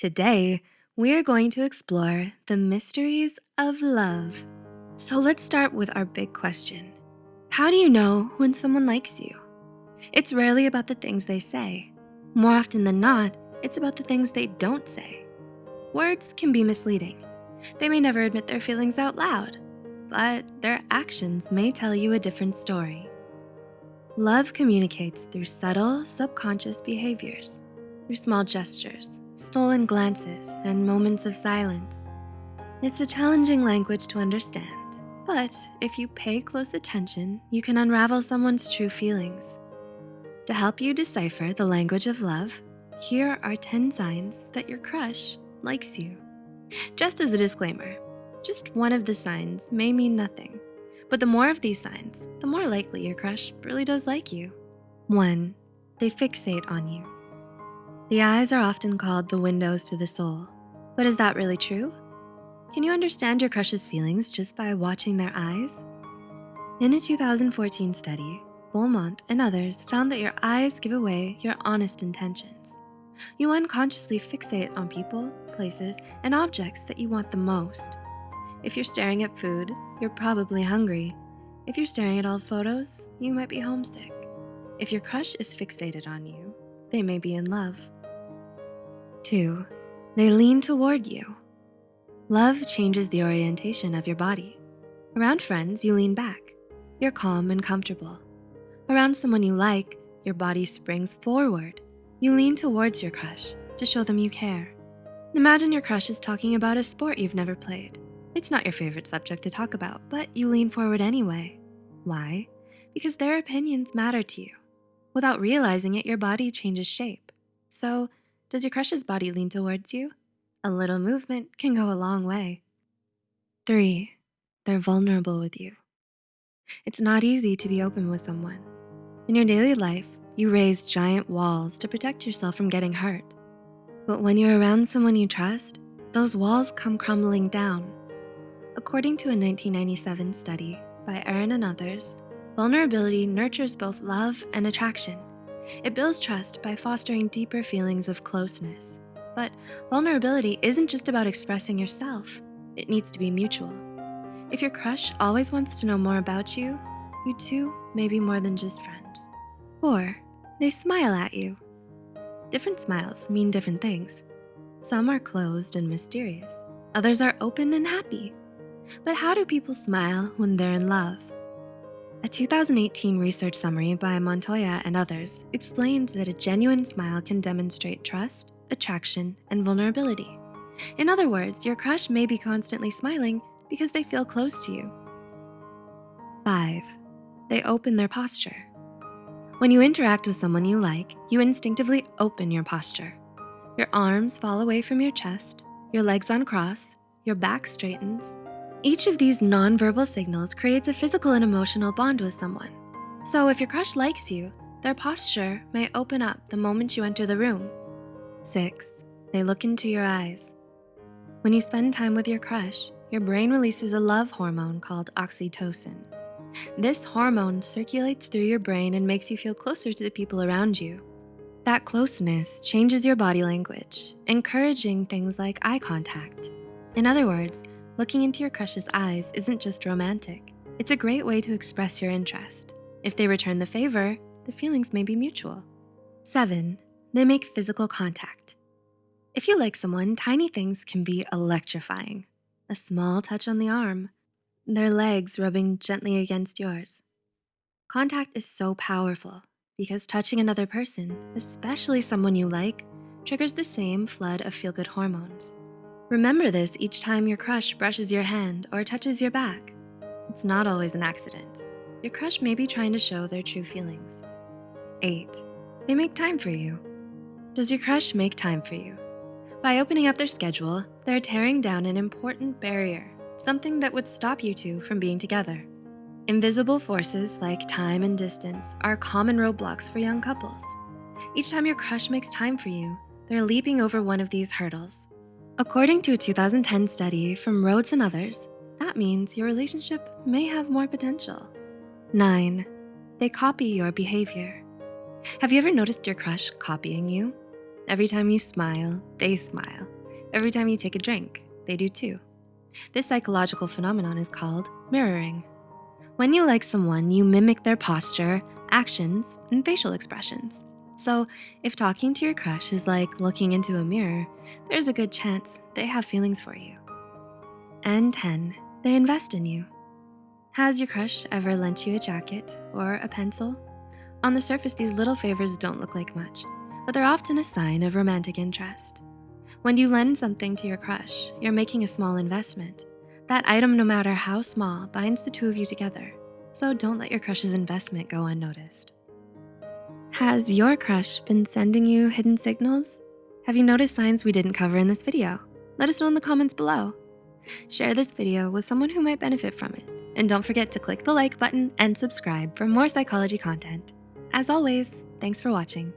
Today, we're going to explore the mysteries of love. So let's start with our big question. How do you know when someone likes you? It's rarely about the things they say. More often than not, it's about the things they don't say. Words can be misleading. They may never admit their feelings out loud, but their actions may tell you a different story. Love communicates through subtle, subconscious behaviors, through small gestures, stolen glances, and moments of silence. It's a challenging language to understand, but if you pay close attention, you can unravel someone's true feelings. To help you decipher the language of love, here are 10 signs that your crush likes you. Just as a disclaimer, just one of the signs may mean nothing, but the more of these signs, the more likely your crush really does like you. One, they fixate on you. The eyes are often called the windows to the soul, but is that really true? Can you understand your crush's feelings just by watching their eyes? In a 2014 study, Beaumont and others found that your eyes give away your honest intentions. You unconsciously fixate on people, places, and objects that you want the most. If you're staring at food, you're probably hungry. If you're staring at old photos, you might be homesick. If your crush is fixated on you, they may be in love. Two, they lean toward you. Love changes the orientation of your body. Around friends, you lean back. You're calm and comfortable. Around someone you like, your body springs forward. You lean towards your crush to show them you care. Imagine your crush is talking about a sport you've never played. It's not your favorite subject to talk about, but you lean forward anyway. Why? Because their opinions matter to you. Without realizing it, your body changes shape. So does your crush's body lean towards you? A little movement can go a long way. Three, they're vulnerable with you. It's not easy to be open with someone. In your daily life, you raise giant walls to protect yourself from getting hurt. But when you're around someone you trust, those walls come crumbling down. According to a 1997 study by Aron and others, vulnerability nurtures both love and attraction. It builds trust by fostering deeper feelings of closeness. But vulnerability isn't just about expressing yourself. It needs to be mutual. If your crush always wants to know more about you, you two may be more than just friends. Or they smile at you. Different smiles mean different things. Some are closed and mysterious. Others are open and happy. But how do people smile when they're in love? A 2018 research summary by Montoya and others explained that a genuine smile can demonstrate trust, attraction, and vulnerability. In other words, your crush may be constantly smiling because they feel close to you. Five, they open their posture. When you interact with someone you like, you instinctively open your posture. Your arms fall away from your chest, your legs uncross, your back straightens. Each of these nonverbal signals creates a physical and emotional bond with someone. So if your crush likes you, their posture may open up the moment you enter the room. Six, they look into your eyes. When you spend time with your crush, your brain releases a love hormone called oxytocin. This hormone circulates through your brain and makes you feel closer to the people around you. That closeness changes your body language, encouraging things like eye contact. In other words, looking into your crush's eyes isn't just romantic. It's a great way to express your interest. If they return the favor, the feelings may be mutual. Seven, they make physical contact. If you like someone, tiny things can be electrifying. A small touch on the arm, their legs rubbing gently against yours. Contact is so powerful because touching another person, especially someone you like, triggers the same flood of feel-good hormones. Remember this each time your crush brushes your hand or touches your back. It's not always an accident. Your crush may be trying to show their true feelings. Eight, they make time for you. Does your crush make time for you? By opening up their schedule, they're tearing down an important barrier something that would stop you two from being together. Invisible forces like time and distance are common roadblocks for young couples. Each time your crush makes time for you, they're leaping over one of these hurdles. According to a 2010 study from Rhodes and others, that means your relationship may have more potential. Nine, they copy your behavior. Have you ever noticed your crush copying you? Every time you smile, they smile. Every time you take a drink, they do too. This psychological phenomenon is called mirroring. When you like someone, you mimic their posture, actions, and facial expressions. So if talking to your crush is like looking into a mirror, there's a good chance they have feelings for you. And 10, they invest in you. Has your crush ever lent you a jacket or a pencil? On the surface, these little favors don't look like much, but they're often a sign of romantic interest. When you lend something to your crush, you're making a small investment. That item, no matter how small, binds the two of you together. So don't let your crush's investment go unnoticed. Has your crush been sending you hidden signals? Have you noticed signs we didn't cover in this video? Let us know in the comments below. Share this video with someone who might benefit from it. And don't forget to click the like button and subscribe for more psychology content. As always, thanks for watching.